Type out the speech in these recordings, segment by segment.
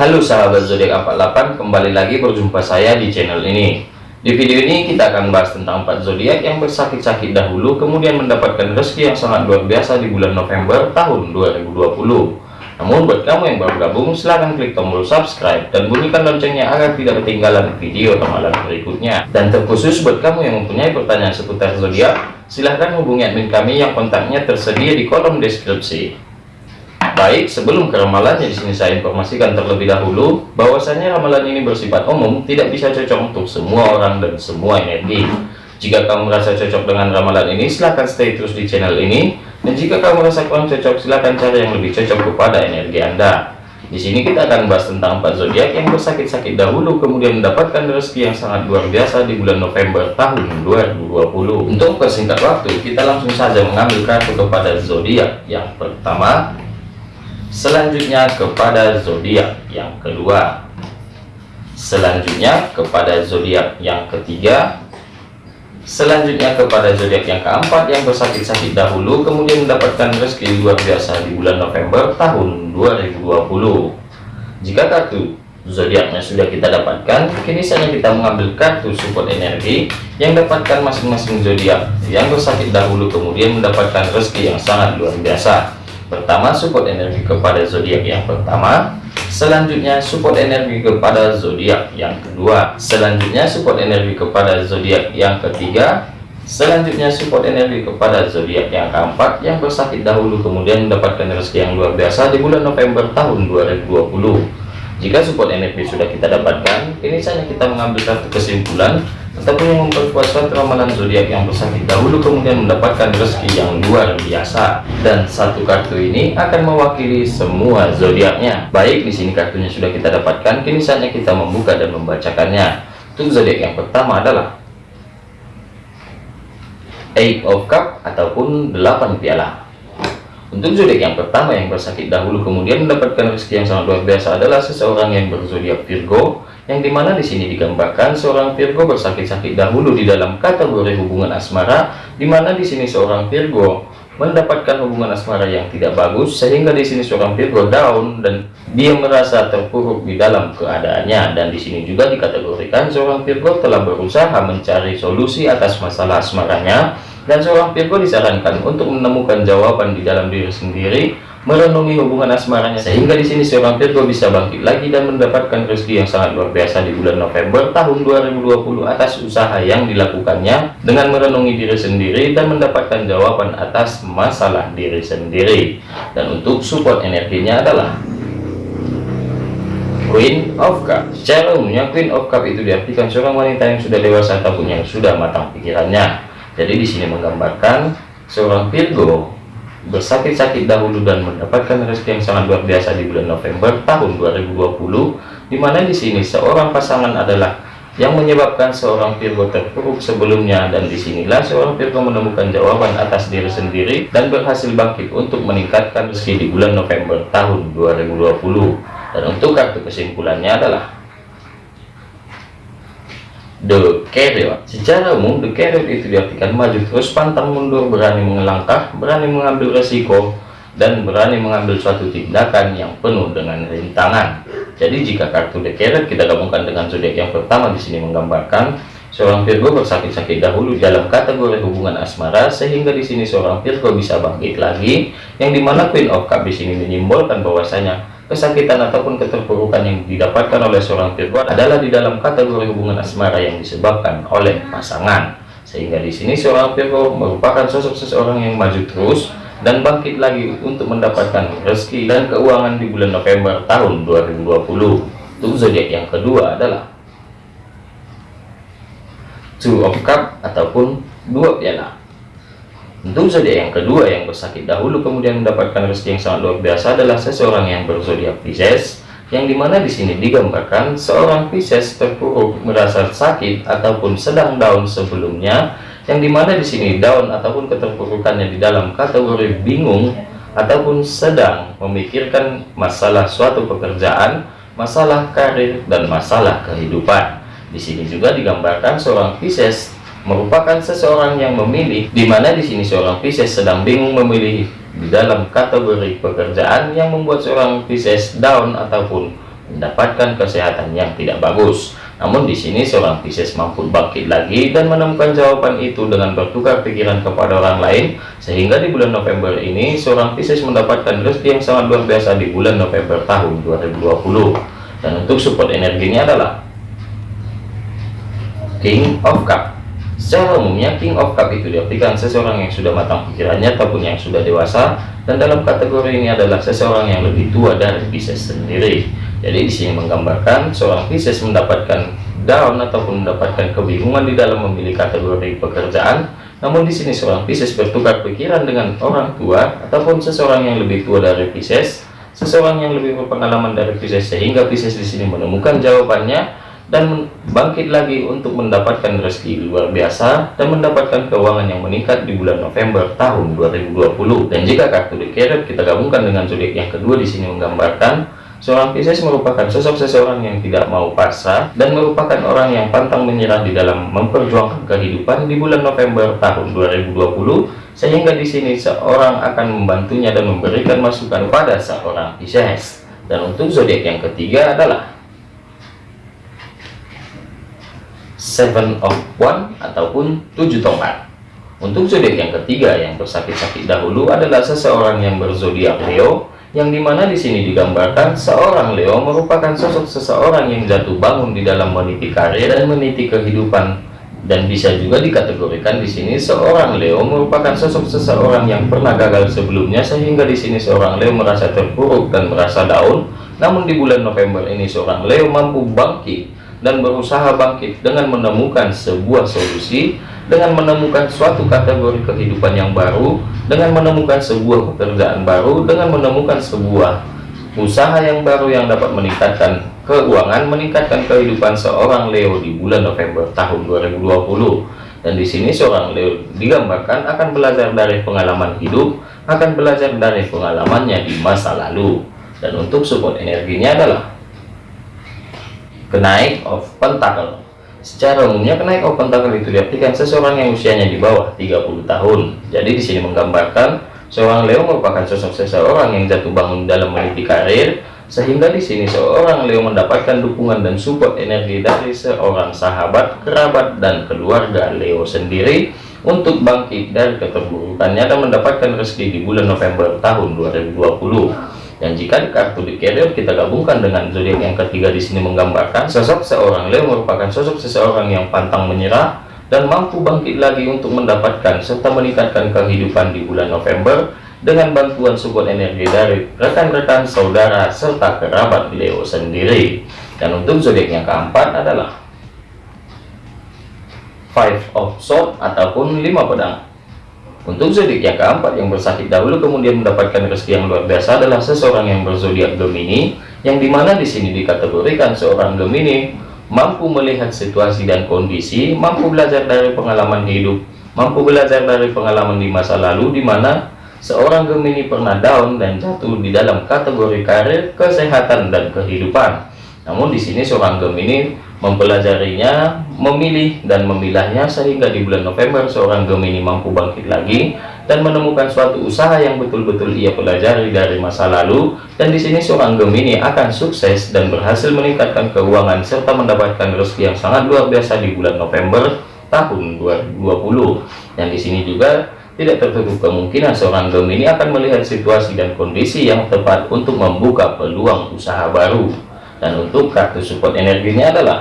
Halo sahabat zodiak 48 kembali lagi berjumpa saya di channel ini. Di video ini kita akan bahas tentang 4 zodiak yang bersakit-sakit dahulu kemudian mendapatkan rezeki yang sangat luar biasa di bulan November tahun 2020 namun buat kamu yang baru gabung silahkan klik tombol subscribe dan bunyikan loncengnya agar tidak ketinggalan video ramalan berikutnya. Dan terkhusus buat kamu yang mempunyai pertanyaan seputar zodiak silahkan hubungi admin kami yang kontaknya tersedia di kolom deskripsi Baik, sebelum ke ramalannya di sini saya informasikan terlebih dahulu bahwasanya ramalan ini bersifat umum, tidak bisa cocok untuk semua orang dan semua energi. Jika kamu merasa cocok dengan ramalan ini, silahkan stay terus di channel ini. Dan jika kamu merasa kurang cocok, silahkan cari yang lebih cocok kepada energi Anda. Di sini kita akan bahas tentang empat zodiak yang bersakit-sakit dahulu, kemudian mendapatkan rezeki yang sangat luar biasa di bulan November tahun 2020. Untuk persingkat waktu, kita langsung saja mengambil kartu kepada zodiak yang pertama selanjutnya kepada zodiak yang kedua. Selanjutnya kepada zodiak yang ketiga. Selanjutnya kepada zodiak yang keempat yang bersakit-sakit dahulu kemudian mendapatkan rezeki luar biasa di bulan November tahun 2020 jika kartu zodiaknya sudah kita dapatkan kini saatnya kita mengambil kartu support energi yang dapatkan masing-masing zodiak yang bersakit dahulu kemudian mendapatkan rezeki yang sangat luar biasa Pertama, support energi kepada zodiak yang pertama. Selanjutnya, support energi kepada zodiak yang kedua. Selanjutnya, support energi kepada zodiak yang ketiga. Selanjutnya, support energi kepada zodiak yang keempat yang bersakit dahulu kemudian mendapatkan rezeki yang luar biasa di bulan November tahun 2020. Jika support energi sudah kita dapatkan, ini saatnya kita mengambil satu kesimpulan ataupun memperkuat suatu ramalan zodiak yang bersakit dahulu kemudian mendapatkan rezeki yang luar biasa. Dan satu kartu ini akan mewakili semua zodiaknya. Baik di sini kartunya sudah kita dapatkan kini saatnya kita membuka dan membacakannya. Untuk zodiak yang pertama adalah eight of cup ataupun delapan piala untuk zodiak yang pertama yang bersakit dahulu kemudian mendapatkan rezeki yang sangat luar biasa adalah seseorang yang berzodiak Virgo yang di mana di sini digambarkan seorang Virgo bersakit-sakit dahulu di dalam kategori hubungan asmara di mana di sini seorang Virgo mendapatkan hubungan asmara yang tidak bagus sehingga di sini seorang Virgo down dan dia merasa terpuruk di dalam keadaannya. Dan di sini juga dikategorikan seorang Virgo telah berusaha mencari solusi atas masalah asmaranya dan seorang Virgo disarankan untuk menemukan jawaban di dalam diri sendiri merenungi hubungan asmaranya sehingga di sini seorang Virgo bisa bangkit lagi dan mendapatkan rezeki yang sangat luar biasa di bulan November tahun 2020 atas usaha yang dilakukannya dengan merenungi diri sendiri dan mendapatkan jawaban atas masalah diri sendiri. Dan untuk support energinya adalah Queen of Cup secara umumnya Queen of Cup itu diartikan seorang wanita yang sudah dewasa ataupun yang sudah matang pikirannya jadi di sini menggambarkan seorang Virgo bersakit-sakit dahulu dan mendapatkan rezeki yang sangat luar biasa di bulan November tahun 2020 di mana di sini seorang pasangan adalah yang menyebabkan seorang Virgo terpuruk sebelumnya. Dan di sinilah seorang Virgo menemukan jawaban atas diri sendiri dan berhasil bangkit untuk meningkatkan rezeki di bulan November tahun 2020 dan untuk kartu kesimpulannya adalah The Carrier Secara umum, The Carrier itu diartikan maju terus, pantang mundur, berani mengelangkah, berani mengambil resiko, dan berani mengambil suatu tindakan yang penuh dengan rintangan. Jadi jika kartu The Carrier kita gabungkan dengan zodiak yang pertama di sini menggambarkan seorang Virgo bersakit-sakit dahulu dalam kategori hubungan asmara sehingga di sini seorang Virgo bisa bangkit lagi yang di mana Queen of Cup di sini menyimbolkan bahwasanya kesakitan ataupun keterpurukan yang didapatkan oleh seorang Virgo adalah di dalam kategori hubungan asmara yang disebabkan oleh pasangan. Sehingga di sini seorang Virgo merupakan sosok seseorang yang maju terus dan bangkit lagi untuk mendapatkan rezeki dan keuangan di bulan November tahun 2020 untuk zodiak yang kedua adalah two of cup ataupun dua piala untuk zodiak yang kedua yang bersakit dahulu kemudian mendapatkan rezeki yang sangat luar biasa adalah seseorang yang berzodiak Pisces yang di mana di sini digambarkan seorang Pisces terpuruk merasa sakit ataupun sedang down sebelumnya yang di mana di sini down ataupun keterpurukannya di dalam kategori bingung ataupun sedang memikirkan masalah suatu pekerjaan masalah karir dan masalah kehidupan. Di sini juga digambarkan seorang Pisces merupakan seseorang yang memilih di mana di sini seorang Pisces sedang bingung memilih di dalam kategori pekerjaan yang membuat seorang Pisces down ataupun mendapatkan kesehatan yang tidak bagus. Namun di sini seorang Pisces mampu bangkit lagi dan menemukan jawaban itu dengan bertukar pikiran kepada orang lain sehingga di bulan November ini seorang Pisces mendapatkan rezeki yang sangat luar biasa di bulan November tahun 2020. Dan untuk support energinya adalah King of Cup. Secara umumnya King of Cup itu diartikan seseorang yang sudah matang pikirannya ataupun yang sudah dewasa dan dalam kategori ini adalah seseorang yang lebih tua dari Pisces sendiri. Jadi di sini menggambarkan seorang Pisces mendapatkan down ataupun mendapatkan kebingungan di dalam memilih kategori pekerjaan. Namun di sini seorang Pisces bertukar pikiran dengan orang tua ataupun seseorang yang lebih tua dari Pisces, seseorang yang lebih berpengalaman dari Pisces sehingga Pisces di sini menemukan jawabannya dan bangkit lagi untuk mendapatkan rezeki luar biasa dan mendapatkan keuangan yang meningkat di bulan November tahun 2020. Dan jika kartu The kita gabungkan dengan zodiak yang kedua di sini menggambarkan Seorang Pisces merupakan sosok seseorang yang tidak mau pasrah dan merupakan orang yang pantang menyerah di dalam memperjuangkan kehidupan di bulan November tahun 2020 sehingga di sini seorang akan membantunya dan memberikan masukan pada seorang Pisces. Dan untuk zodiak yang ketiga adalah Seven of One ataupun tujuh tongkat. Untuk zodiak yang ketiga yang bersakit-sakit dahulu adalah seseorang yang berzodiak Leo yang di mana di sini digambarkan seorang Leo merupakan sosok seseorang yang jatuh bangun di dalam meniti karir dan meniti kehidupan dan bisa juga dikategorikan di sini seorang Leo merupakan sosok seseorang yang pernah gagal sebelumnya sehingga di sini seorang Leo merasa terpuruk dan merasa down namun di bulan November ini seorang Leo mampu bangkit dan berusaha bangkit dengan menemukan sebuah solusi dengan menemukan suatu kategori kehidupan yang baru, dengan menemukan sebuah pekerjaan baru, dengan menemukan sebuah usaha yang baru yang dapat meningkatkan keuangan, meningkatkan kehidupan seorang Leo di bulan November tahun 2020. Dan di sini seorang Leo digambarkan akan belajar dari pengalaman hidup, akan belajar dari pengalamannya di masa lalu. Dan untuk support energinya adalah kenaik of pentacle Secara umumnya kenaik open tackle itu diartikan seseorang yang usianya di bawah 30 tahun. Jadi di sini menggambarkan seorang Leo merupakan sosok seseorang yang jatuh bangun dalam meniti karir sehingga di sini seorang Leo mendapatkan dukungan dan support energi dari seorang sahabat, kerabat dan keluarga Leo sendiri untuk bangkit dari keterburukannya dan mendapatkan rezeki di bulan November tahun 2020. Dan jika kartu di carrier kita gabungkan dengan zodiak yang ketiga di sini menggambarkan sosok seorang Leo merupakan sosok seseorang yang pantang menyerah dan mampu bangkit lagi untuk mendapatkan serta meningkatkan kehidupan di bulan November dengan bantuan support energi dari rekan-rekan saudara serta kerabat Leo sendiri. Dan untuk zodiak yang keempat adalah Five of Swords ataupun lima pedang. Untuk zodiak yang keempat yang bersakit dahulu kemudian mendapatkan rezeki yang luar biasa adalah seseorang yang berzodiak Gemini, yang di mana di sini dikategorikan seorang Gemini mampu melihat situasi dan kondisi, mampu belajar dari pengalaman hidup, mampu belajar dari pengalaman di masa lalu, di mana seorang Gemini pernah down dan jatuh di dalam kategori karir, kesehatan, dan kehidupan. Namun di sini seorang Gemini mempelajarinya, memilih dan memilahnya sehingga di bulan November seorang Gemini mampu bangkit lagi dan menemukan suatu usaha yang betul-betul ia pelajari dari masa lalu. Dan di sini seorang Gemini akan sukses dan berhasil meningkatkan keuangan serta mendapatkan rezeki yang sangat luar biasa di bulan November tahun 2020 dan di sini juga tidak tertutup kemungkinan seorang Gemini akan melihat situasi dan kondisi yang tepat untuk membuka peluang usaha baru dan untuk kartu support energinya adalah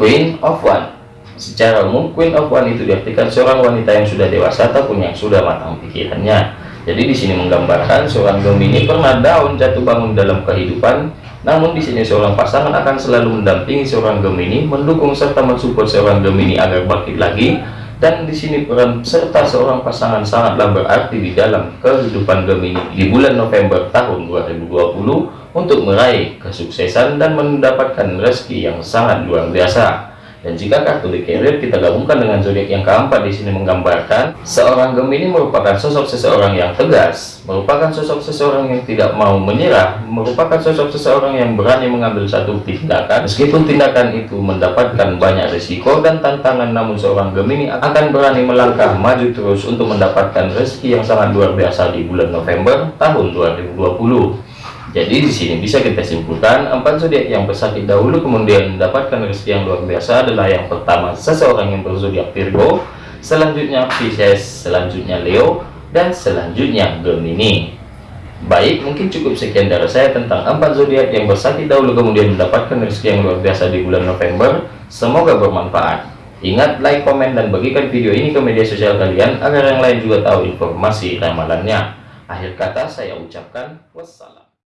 Queen of One. Secara umum Queen of One itu diartikan seorang wanita yang sudah dewasa ataupun yang sudah matang pikirannya. Jadi di sini menggambarkan seorang Gemini pernah down jatuh bangun dalam kehidupan. Namun di sini seorang pasangan akan selalu mendampingi seorang Gemini mendukung serta mensupport seorang Gemini agar bangkit lagi. Dan di sini peran serta seorang pasangan sangatlah berarti di dalam kehidupan Gemini di bulan November tahun 2020 untuk meraih kesuksesan dan mendapatkan rezeki yang sangat luar biasa. Dan jika kartu di carrier kita gabungkan dengan zodiak yang keempat di sini menggambarkan seorang Gemini merupakan sosok seseorang yang tegas, merupakan sosok seseorang yang tidak mau menyerah, merupakan sosok seseorang yang berani mengambil satu tindakan meskipun tindakan itu mendapatkan banyak risiko dan tantangan namun seorang Gemini akan berani melangkah maju terus untuk mendapatkan rezeki yang sangat luar biasa di bulan November tahun 2020 Jadi di sini bisa kita simpulkan empat zodiak yang bersakit dahulu kemudian mendapatkan rezeki yang luar biasa adalah yang pertama seseorang yang berzodiak Virgo, selanjutnya Pisces, selanjutnya Leo, dan selanjutnya Gemini. Baik, mungkin cukup sekian dari saya tentang empat zodiak yang bersakit dahulu kemudian mendapatkan rezeki yang luar biasa di bulan November. Semoga bermanfaat. Ingat like, komen, dan bagikan video ini ke media sosial kalian agar yang lain juga tahu informasi ramalannya. Akhir kata saya ucapkan wassalam.